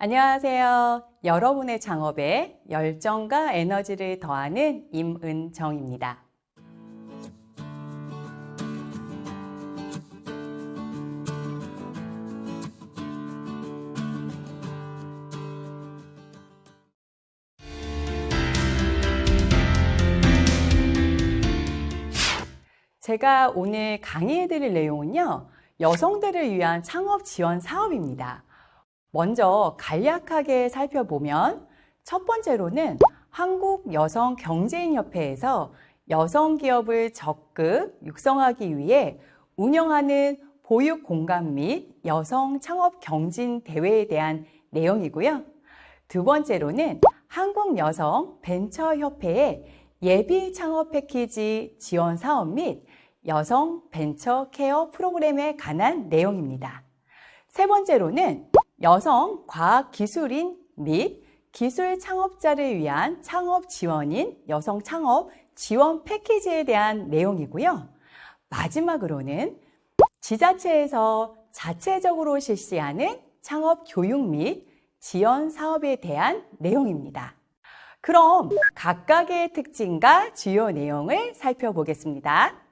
안녕하세요. 여러분의 창업에 열정과 에너지를 더하는 임은정입니다. 제가 오늘 강의해드릴 내용은요, 여성들을 위한 창업 지원 사업입니다. 먼저 간략하게 살펴보면 첫 번째로는 한국여성경제인협회에서 여성 기업을 적극 육성하기 위해 운영하는 보육 공간 및 여성 창업 경진 대회에 대한 내용이고요. 두 번째로는 한국여성 벤처협회의 예비 창업 패키지 지원 사업 및 여성 벤처 케어 프로그램에 관한 내용입니다. 세 번째로는 여성 과학기술인 및 기술 창업자를 위한 창업 지원인 여성 창업 지원 패키지에 대한 내용이고요. 마지막으로는 지자체에서 자체적으로 실시하는 창업 교육 및 지원 사업에 대한 내용입니다. 그럼 각각의 특징과 주요 내용을 살펴보겠습니다.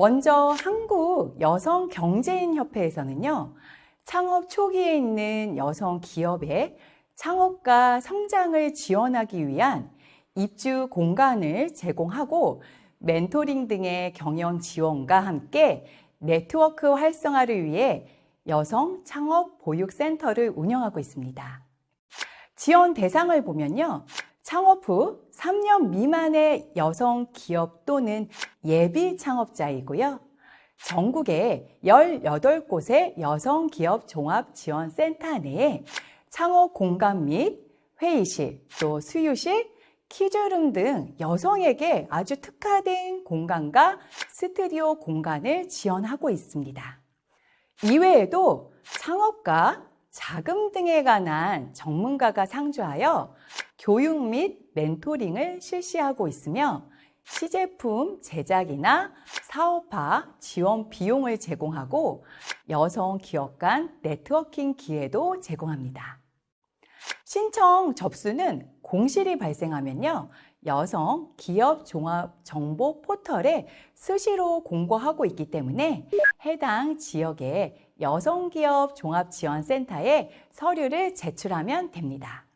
먼저 한국 여성 경제인 협회에서는요. 창업 초기에 있는 여성 기업의 창업과 성장을 지원하기 위한 입주 공간을 제공하고 멘토링 등의 경영 지원과 함께 네트워크 활성화를 위해 여성 창업 보육센터를 운영하고 있습니다. 지원 대상을 보면요. 창업 후 3년 미만의 여성 기업 또는 예비 창업자이고요. 전국에 18곳의 여성 기업 종합 지원 센터 내에 창업 공간 및 회의실, 또 수유실, 키즈룸 등 여성에게 아주 특화된 공간과 스튜디오 공간을 지원하고 있습니다. 이외에도 창업과 자금 등에 관한 전문가가 상주하여 교육 및 멘토링을 실시하고 있으며 시제품 제작이나 사업화 지원 비용을 제공하고 여성 기업 간 네트워킹 기회도 제공합니다. 신청 접수는 공실이 발생하면요. 여성 기업 종합 정보 포털에 수시로 공고하고 있기 때문에 해당 지역의 여성기업 종합지원센터에 서류를 제출하면 됩니다.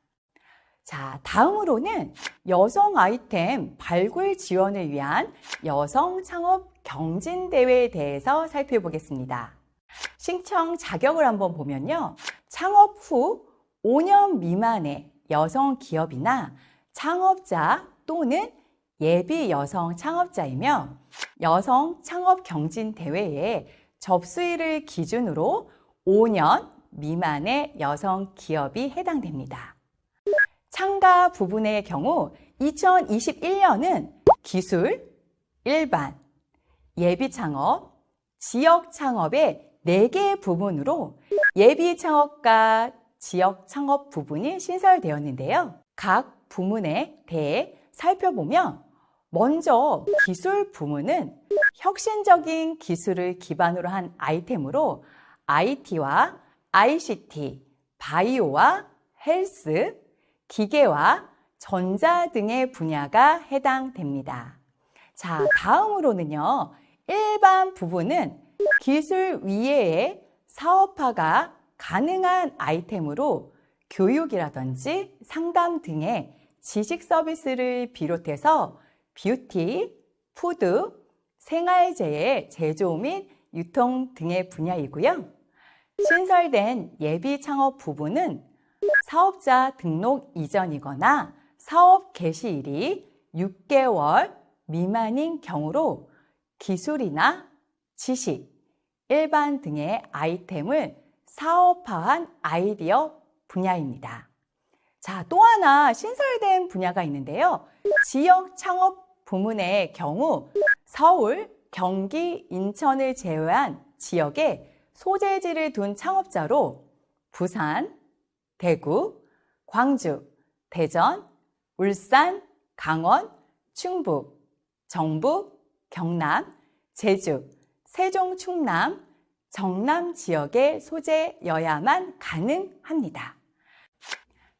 자, 다음으로는 여성 아이템 발굴 지원을 위한 여성 창업 경진 대회에 대해서 살펴보겠습니다. 신청 자격을 한번 보면요. 창업 후 5년 미만의 여성 기업이나 창업자 또는 예비 여성 창업자이며 여성 창업 경진 대회에 접수일을 기준으로 5년 미만의 여성 기업이 해당됩니다. 참가 부분의 경우 2021년은 기술, 일반, 예비 창업, 지역 창업의 4개 부분으로 예비 창업과 지역 창업 부분이 신설되었는데요. 각 부문에 대해 살펴보면 먼저 기술 부문은 혁신적인 기술을 기반으로 한 아이템으로 IT와 ICT, 바이오와 헬스, 기계와 전자 등의 분야가 해당됩니다. 자, 다음으로는요. 일반 부분은 기술 이외의 사업화가 가능한 아이템으로 교육이라든지 상담 등의 지식 서비스를 비롯해서 뷰티, 푸드, 생활재의 제조 및 유통 등의 분야이고요. 신설된 예비 창업 부분은 사업자 등록 이전이거나 사업 개시일이 6개월 미만인 경우로 기술이나 지식, 일반 등의 아이템을 사업화한 아이디어 분야입니다. 자, 또 하나 신설된 분야가 있는데요. 지역 창업 부문의 경우 서울, 경기, 인천을 제외한 지역에 소재지를 둔 창업자로 부산, 대구, 광주, 대전, 울산, 강원, 충북, 정부, 경남, 제주, 세종, 충남, 정남 지역의 소재여야만 가능합니다.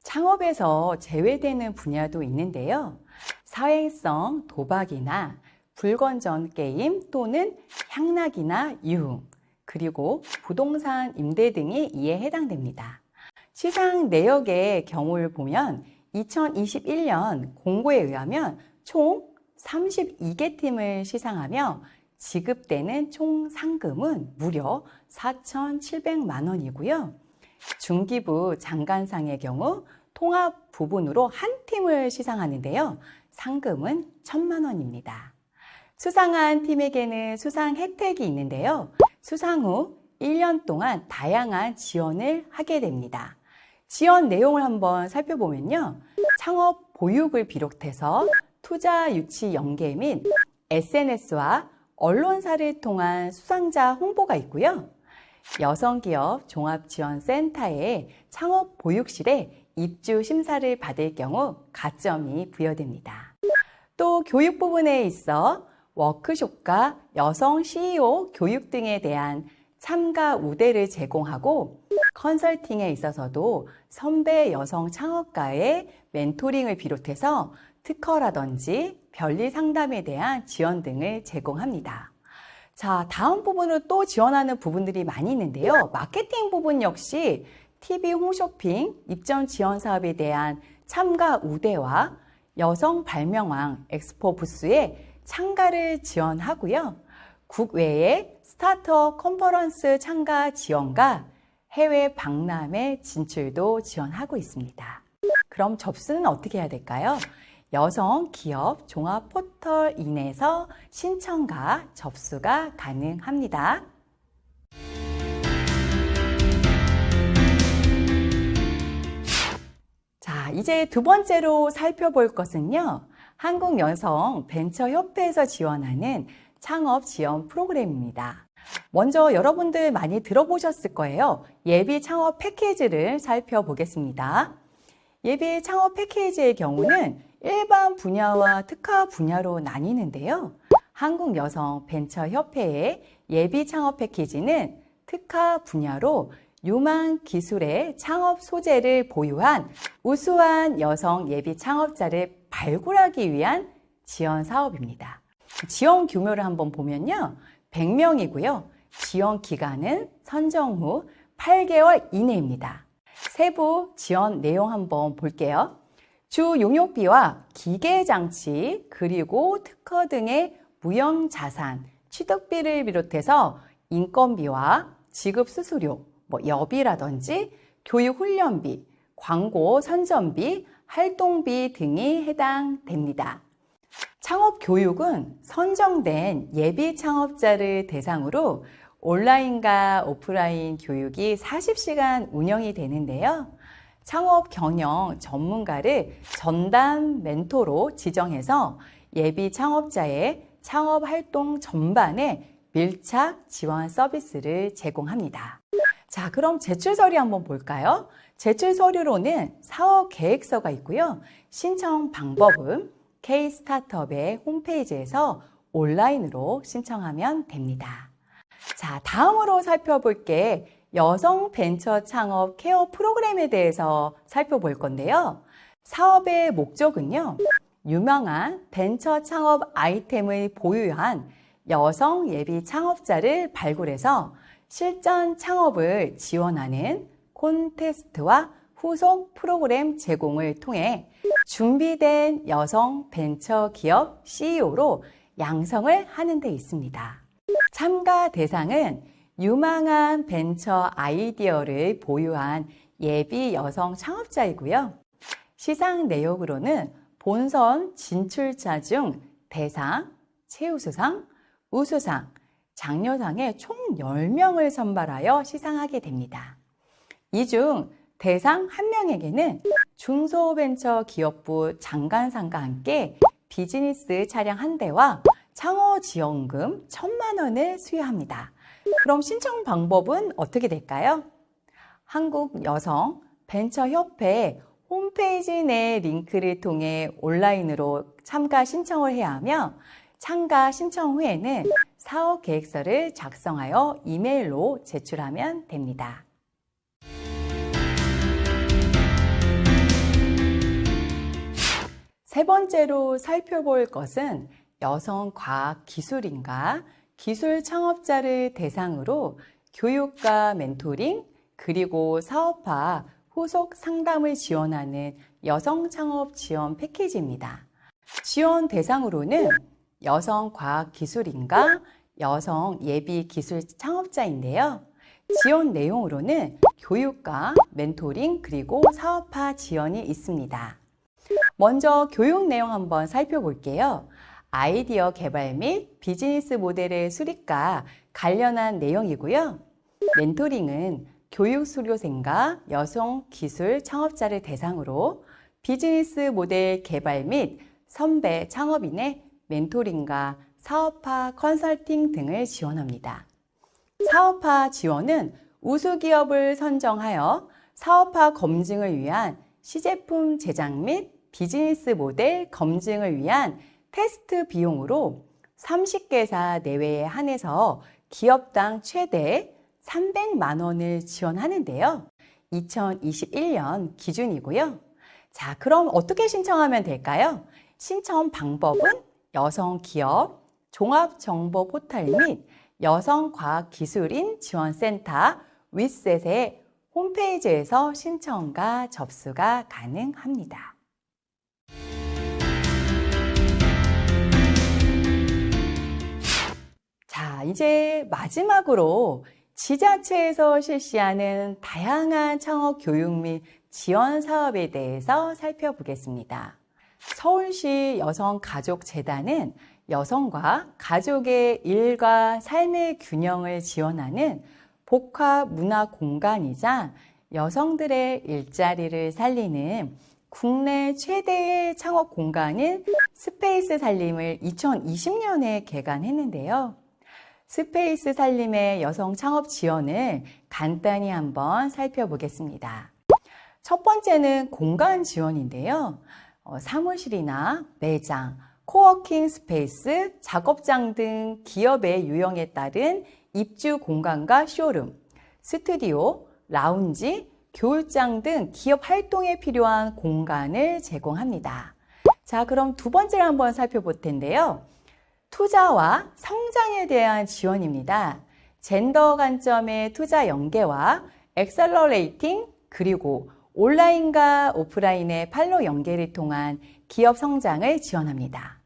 창업에서 제외되는 분야도 있는데요. 사회성 도박이나 불건전 게임 또는 향락이나 유흥, 그리고 부동산 임대 등이 이에 해당됩니다. 시상 내역의 경우를 보면 2021년 공고에 의하면 총 32개 팀을 시상하며 지급되는 총 상금은 무려 4,700만 원이고요. 중기부 장관상의 경우 통합 부분으로 한 팀을 시상하는데요. 상금은 1천만 원입니다. 수상한 팀에게는 수상 혜택이 있는데요. 수상 후 1년 동안 다양한 지원을 하게 됩니다. 지원 내용을 한번 살펴보면요. 창업 보육을 비롯해서 투자 유치 연계 및 SNS와 언론사를 통한 수상자 홍보가 있고요. 여성기업 종합지원센터의 창업 보육실에 입주 심사를 받을 경우 가점이 부여됩니다. 또 교육 부분에 있어 워크숍과 여성 CEO 교육 등에 대한 참가 우대를 제공하고 컨설팅에 있어서도 선배 여성 창업가의 멘토링을 비롯해서 특허라든지 변리 상담에 대한 지원 등을 제공합니다. 자, 다음 부분으로 또 지원하는 부분들이 많이 있는데요. 마케팅 부분 역시 TV 홈쇼핑 입점 지원 사업에 대한 참가 우대와 여성 발명왕 엑스포 부스에 참가를 지원하고요. 국외의 스타트업 컨퍼런스 참가 지원과 해외 박람회 진출도 지원하고 있습니다. 그럼 접수는 어떻게 해야 될까요? 여성 기업 종합 포털 인에서 신청과 접수가 가능합니다. 자, 이제 두 번째로 살펴볼 것은요. 한국여성 벤처협회에서 지원하는 창업 지원 프로그램입니다. 먼저 여러분들 많이 들어보셨을 거예요. 예비 창업 패키지를 살펴보겠습니다. 예비 창업 패키지의 경우는 일반 분야와 특화 분야로 나뉘는데요. 한국여성벤처협회의 예비 창업 패키지는 특화 분야로 유망 기술의 창업 소재를 보유한 우수한 여성 예비 창업자를 발굴하기 위한 지원 사업입니다. 지원 규모를 한번 보면요. 100명이고요. 지원 기간은 선정 후 8개월 이내입니다. 세부 지원 내용 한번 볼게요. 주 용역비와 기계장치 그리고 특허 등의 무형자산, 취득비를 비롯해서 인건비와 지급 수수료, 뭐 여비라든지 교육 훈련비, 광고 선전비, 활동비 등이 해당됩니다. 창업 교육은 선정된 예비 창업자를 대상으로 온라인과 오프라인 교육이 40시간 운영이 되는데요. 창업 경영 전문가를 전담 멘토로 지정해서 예비 창업자의 창업 활동 전반에 밀착 지원 서비스를 제공합니다. 자, 그럼 제출 서류 한번 볼까요? 제출 서류로는 사업 계획서가 있고요. 신청 방법은 K-스타트업의 홈페이지에서 온라인으로 신청하면 됩니다. 자, 다음으로 살펴볼 게 여성 벤처 창업 케어 프로그램에 대해서 살펴볼 건데요. 사업의 목적은요. 유명한 벤처 창업 아이템을 보유한 여성 예비 창업자를 발굴해서 실전 창업을 지원하는 콘테스트와 후속 프로그램 제공을 통해 준비된 여성 벤처 기업 CEO로 양성을 하는 데 있습니다. 참가 대상은 유망한 벤처 아이디어를 보유한 예비 여성 창업자이고요. 시상 내역으로는 본선 진출자 중 대상, 최우수상, 우수상, 장려상에 총 10명을 선발하여 시상하게 됩니다. 이 중 대상 1명에게는 중소벤처기업부 장관상과 함께 비즈니스 차량 한 대와 창업지원금 1천만 원을 수여합니다. 그럼 신청 방법은 어떻게 될까요? 한국여성벤처협회 홈페이지 내 링크를 통해 온라인으로 참가 신청을 해야 하며 참가 신청 후에는 사업 계획서를 작성하여 이메일로 제출하면 됩니다. 세 번째로 살펴볼 것은 여성 과학 기술인가 기술 창업자를 대상으로 교육과 멘토링 그리고 사업화 후속 상담을 지원하는 여성 창업 지원 패키지입니다. 지원 대상으로는 여성 과학 기술인가 여성 예비 기술 창업자인데요. 지원 내용으로는 교육과 멘토링 그리고 사업화 지원이 있습니다. 먼저 교육 내용 한번 살펴볼게요. 아이디어 개발 및 비즈니스 모델의 수립과 관련한 내용이고요. 멘토링은 교육 수료생과 여성 기술 창업자를 대상으로 비즈니스 모델 개발 및 선배 창업인의 멘토링과 사업화 컨설팅 등을 지원합니다. 사업화 지원은 우수기업을 선정하여 사업화 검증을 위한 시제품 제작 및 비즈니스 모델 검증을 위한 테스트 비용으로 30개사 내외에 한해서 기업당 최대 300만 원을 지원하는데요. 2021년 기준이고요. 자, 그럼 어떻게 신청하면 될까요? 신청 방법은 여성 기업 종합 정보 포털 및 여성과학기술인 지원센터 윗셋의 홈페이지에서 신청과 접수가 가능합니다. 자, 이제 마지막으로 지자체에서 실시하는 다양한 창업 교육 및 지원 사업에 대해서 살펴보겠습니다. 서울시 여성가족재단은 여성과 가족의 일과 삶의 균형을 지원하는 복합 문화 공간이자 여성들의 일자리를 살리는 국내 최대의 창업 공간인 스페이스 살림을 2020년에 개관했는데요. 스페이스 살림의 여성 창업 지원을 간단히 한번 살펴보겠습니다. 첫 번째는 공간 지원인데요. 어, 사무실이나 매장, coworking space, 작업장 등 기업의 유형에 따른 입주 공간과 쇼룸, 스튜디오, 라운지, 교육장 등 기업 활동에 필요한 공간을 제공합니다. 자, 그럼 두 번째를 한번 살펴볼 텐데요. 투자와 성장에 대한 지원입니다. 젠더 관점의 투자 연계와 accelerating 그리고 온라인과 오프라인의 판로 연계를 통한 기업 성장을 지원합니다.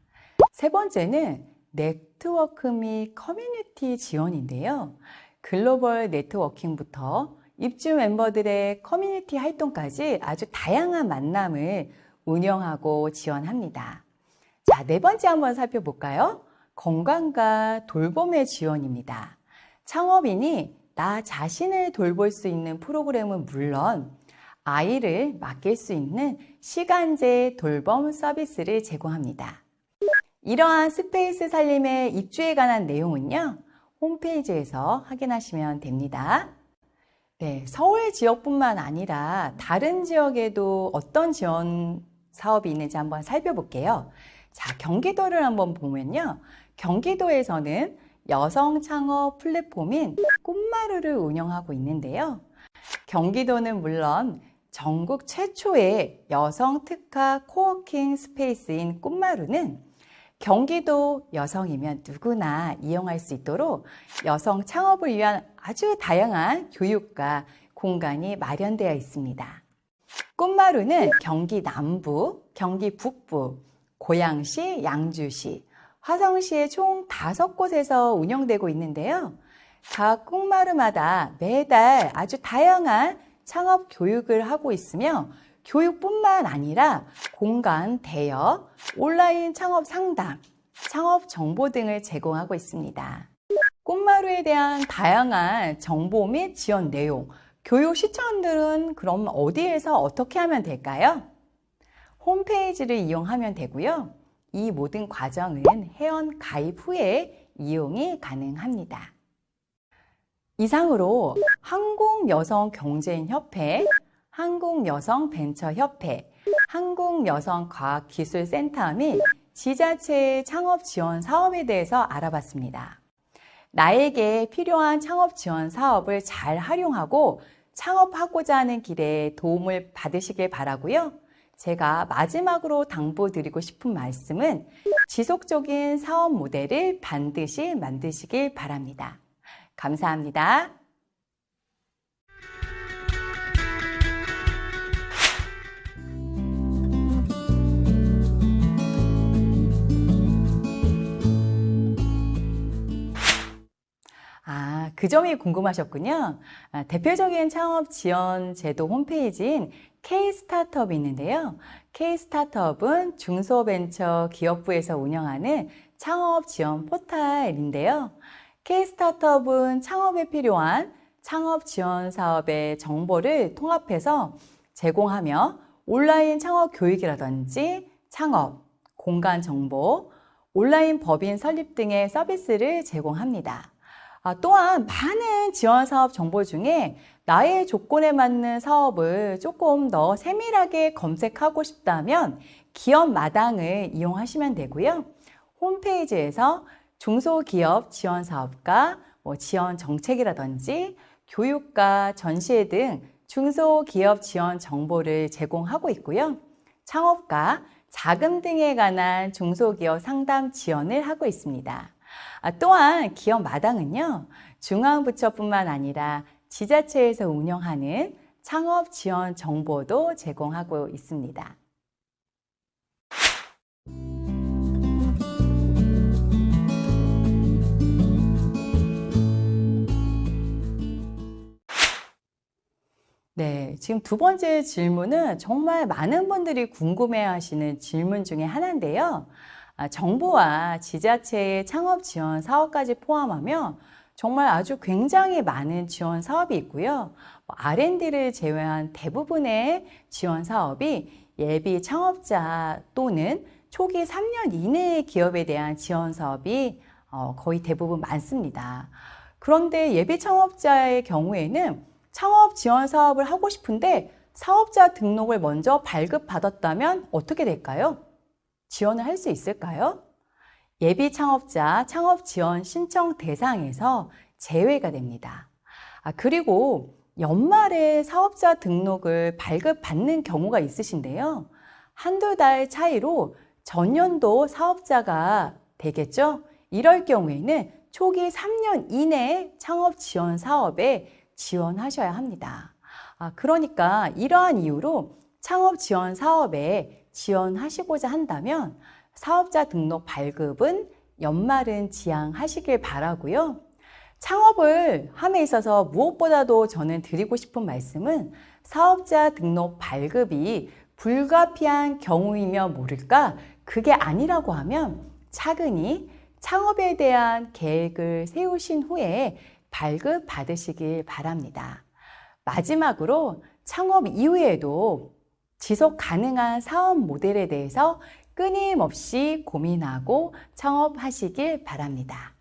세 번째는 네트워크 및 커뮤니티 지원인데요. 글로벌 networking부터 입주 멤버들의 커뮤니티 활동까지 아주 다양한 만남을 운영하고 지원합니다. 자, 네 번째 한번 살펴볼까요? 건강과 돌봄의 지원입니다. 창업인이 나 자신을 돌볼 수 있는 프로그램은 물론 아이를 맡길 수 있는 시간제 돌봄 서비스를 제공합니다. 이러한 스페이스 살림의 입주에 관한 내용은요. 홈페이지에서 확인하시면 됩니다. 네, 서울 지역뿐만 아니라 다른 지역에도 어떤 지원 사업이 있는지 한번 살펴볼게요. 자, 경기도를 한번 보면요. 경기도에서는 여성 창업 플랫폼인 꿈마루를 운영하고 있는데요. 경기도는 물론 전국 최초의 여성 특화 coworking space인 꿈마루는 경기도 여성이면 누구나 이용할 수 있도록 여성 창업을 위한 아주 다양한 교육과 공간이 마련되어 있습니다. 꿈마루는 경기 남부, 경기 북부, 고양시, 양주시, 화성시의 총 다섯 곳에서 운영되고 있는데요. 각 꽃마루마다 매달 아주 다양한 창업 교육을 하고 있으며 교육뿐만 아니라 공간 대여, 온라인 창업 상담, 창업 정보 등을 제공하고 있습니다. 꽃마루에 대한 다양한 정보 및 지원 내용, 교육 시청들은 그럼 어디에서 어떻게 하면 될까요? 홈페이지를 이용하면 되고요. 이 모든 과정은 회원 가입 후에 이용이 가능합니다. 이상으로 한국여성경제인협회, 한국여성벤처협회, 한국여성과학기술센터 및 지자체의 창업 지원 사업에 대해서 알아봤습니다. 나에게 필요한 창업 지원 사업을 잘 활용하고 창업하고자 하는 길에 도움을 받으시길 바라고요. 제가 마지막으로 당부드리고 싶은 말씀은 지속적인 사업 모델을 반드시 만드시길 바랍니다. 감사합니다. 아, 그 점이 궁금하셨군요. 아, 대표적인 창업 지원 제도 홈페이지인 K-스타트업이 있는데요. K-스타트업은 중소벤처 기업부에서 운영하는 창업 지원 포탈인데요. K-스타트업은 창업에 필요한 창업 지원 사업의 정보를 통합해서 제공하며 온라인 창업 교육이라든지 창업, 공간 정보, 온라인 법인 설립 등의 서비스를 제공합니다. 아, 또한 많은 지원 사업 정보 중에 나의 조건에 맞는 사업을 조금 더 세밀하게 검색하고 싶다면 기업 마당을 이용하시면 되고요. 홈페이지에서 중소기업 지원 사업과 뭐 지원 정책이라든지 교육과 전시회 등 중소기업 지원 정보를 제공하고 있고요. 창업과 자금 등에 관한 중소기업 상담 지원을 하고 있습니다. 아, 또한 기업 마당은요, 중앙부처뿐만 아니라 지자체에서 운영하는 창업 지원 정보도 제공하고 있습니다. 네, 지금 두 번째 질문은 정말 많은 분들이 궁금해 하시는 질문 중에 하나인데요. 아, 정부와 지자체의 창업 지원 사업까지 포함하며 정말 아주 굉장히 많은 지원 사업이 있고요. 뭐 R&D를 제외한 대부분의 지원 사업이 예비 창업자 또는 초기 3년 이내의 기업에 대한 지원 사업이 어, 거의 대부분 많습니다. 그런데 예비 창업자의 경우에는 창업 지원 사업을 하고 싶은데 사업자 등록을 먼저 발급받았다면 어떻게 될까요? 지원을 할 수 있을까요? 예비 창업자 창업 지원 신청 대상에서 제외가 됩니다. 아, 그리고 연말에 사업자 등록을 발급받는 경우가 있으신데요. 한두 달 차이로 전년도 사업자가 되겠죠? 이럴 경우에는 초기 3년 이내에 창업 지원 사업에 지원하셔야 합니다. 아, 그러니까 이러한 이유로 창업 지원 사업에 지원하시고자 한다면 사업자 등록 발급은 연말은 지양하시길 바라고요. 창업을 함에 있어서 무엇보다도 저는 드리고 싶은 말씀은 사업자 등록 발급이 불가피한 경우이며 모를까 그게 아니라고 하면 차근히 창업에 대한 계획을 세우신 후에 발급 받으시길 바랍니다. 마지막으로 창업 이후에도 지속 가능한 사업 모델에 대해서 끊임없이 고민하고 창업하시길 바랍니다.